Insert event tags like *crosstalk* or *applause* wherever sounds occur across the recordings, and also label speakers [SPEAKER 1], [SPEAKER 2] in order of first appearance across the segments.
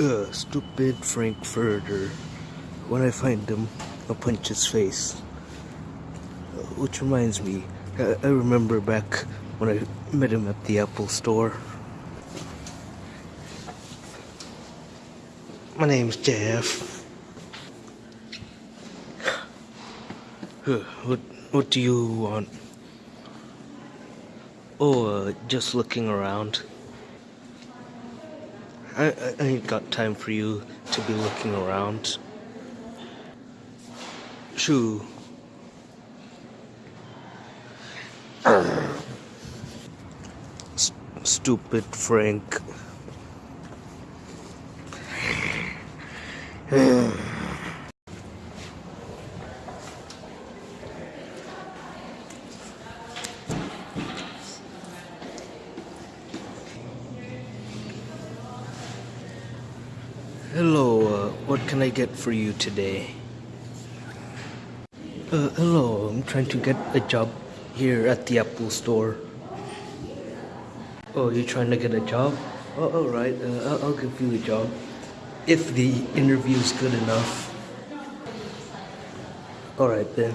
[SPEAKER 1] Ugh, stupid Frankfurter. When I find him, I'll punch his face. Which reminds me, I, I remember back when I met him at the Apple store. My name's Jeff. What, what do you want? Oh, uh, just looking around. I, I, ain't got time for you to be looking around. Shoo. Uh. Stupid Frank. Hello, uh, what can I get for you today? Uh, hello, I'm trying to get a job here at the Apple store. Oh, you're trying to get a job? Oh, alright, uh, I'll, I'll give you a job. If the interview's good enough. Alright then.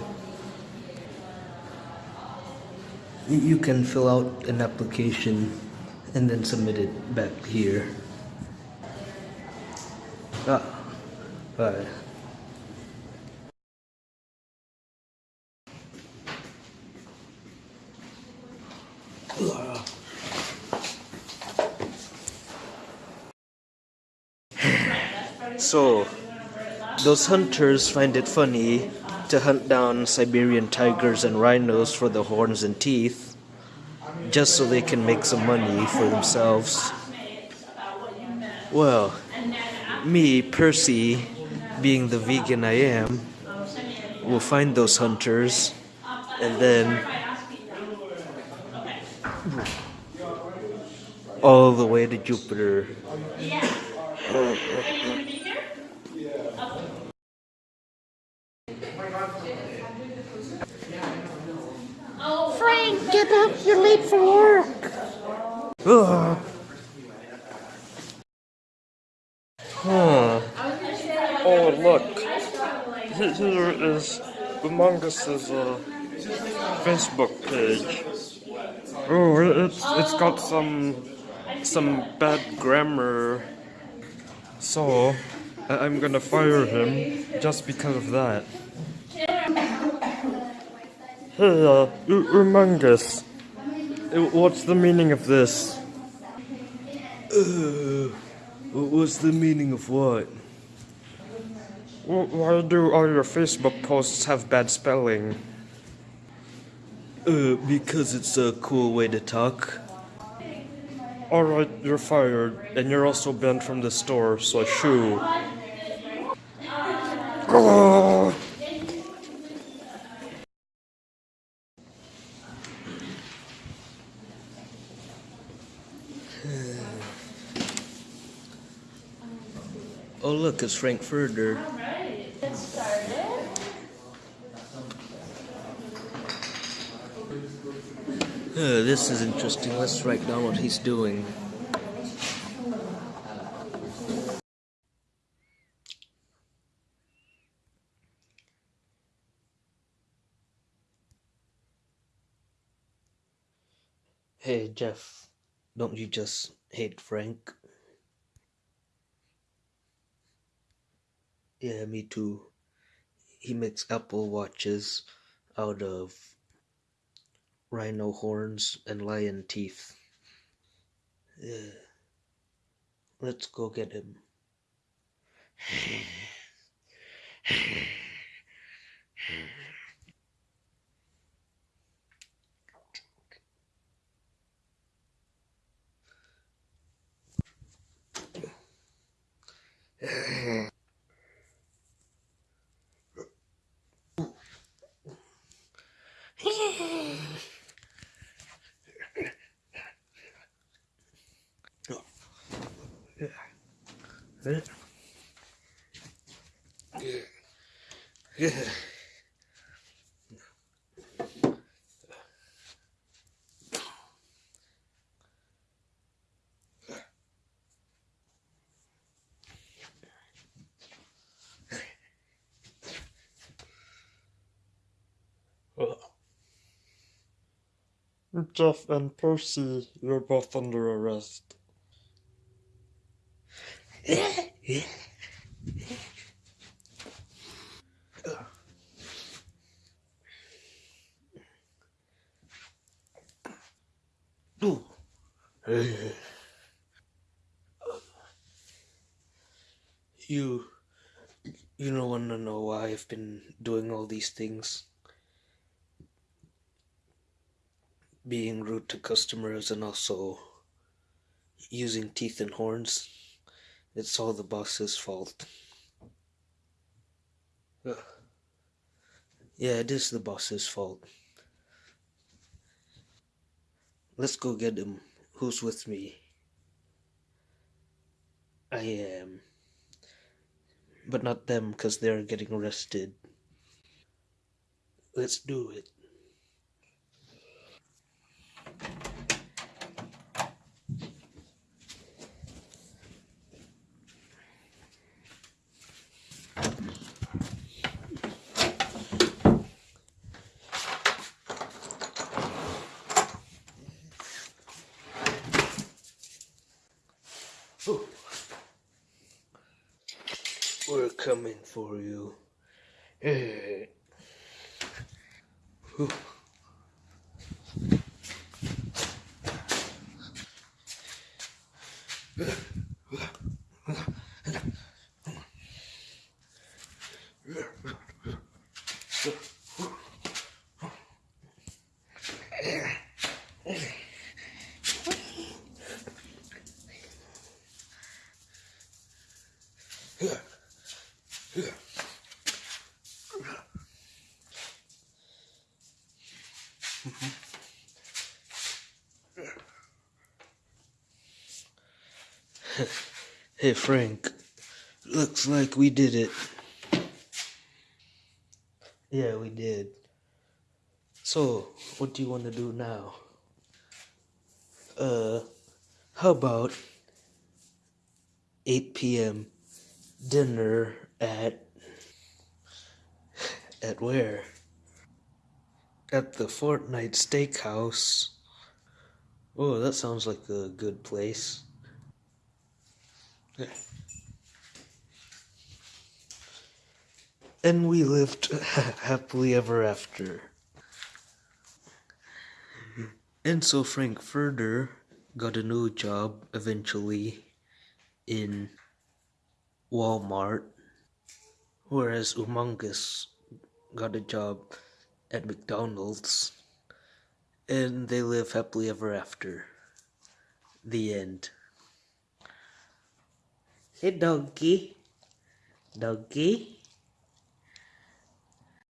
[SPEAKER 1] You can fill out an application and then submit it back here. Ah. So, those hunters find it funny to hunt down Siberian tigers and rhinos for the horns and teeth, just so they can make some money for themselves. Well, me, Percy, being the vegan I am, will find those hunters and then all the way to Jupiter.
[SPEAKER 2] Frank, get up. You're late for work.
[SPEAKER 1] Ugh. Huh.
[SPEAKER 3] Oh, look. He- Here is Among uh, Facebook page. Oh, it- it's, it's got some some bad grammar. So, I'm gonna fire him just because of that. Hey, uh, Umangus, uh, what's the meaning of this?
[SPEAKER 1] Uh, what's the meaning of what?
[SPEAKER 3] Wh- Why do all your Facebook posts have bad spelling?
[SPEAKER 1] Uh, because it's a cool way to talk.
[SPEAKER 3] Alright, you're fired, and you're also banned from the store, so shoo. Oh, *sighs*
[SPEAKER 1] Oh, look, it's Frankfurter. Uh, this is interesting. Let's write down what he's doing. Hey, Jeff, don't you just hate Frank? Yeah, me too. He makes Apple watches out of rhino horns and lion teeth. Let's go get him. Good. Good.
[SPEAKER 3] Jeff and Percy, you're both under arrest.
[SPEAKER 1] You, you don't want to know why I've been doing all these things. Being rude to customers and also using teeth and horns. It's all the boss's fault. Ugh. Yeah, it is the boss's fault. Let's go get him. Who's with me? I am. But not them, because they're getting arrested. Let's do it. We're coming for you. Hey Frank, looks like we did it. Yeah, we did. So, what do you want to do now? Uh, how about 8 p.m. dinner at. at where? At the Fortnite Steakhouse. Oh, that sounds like a good place. And we lived *laughs* happily ever after. And so Frank Furter got a new job eventually in Walmart, whereas Umungus got a job at McDonald's, and they live happily ever after. The end. Hey, doggy. Doggy.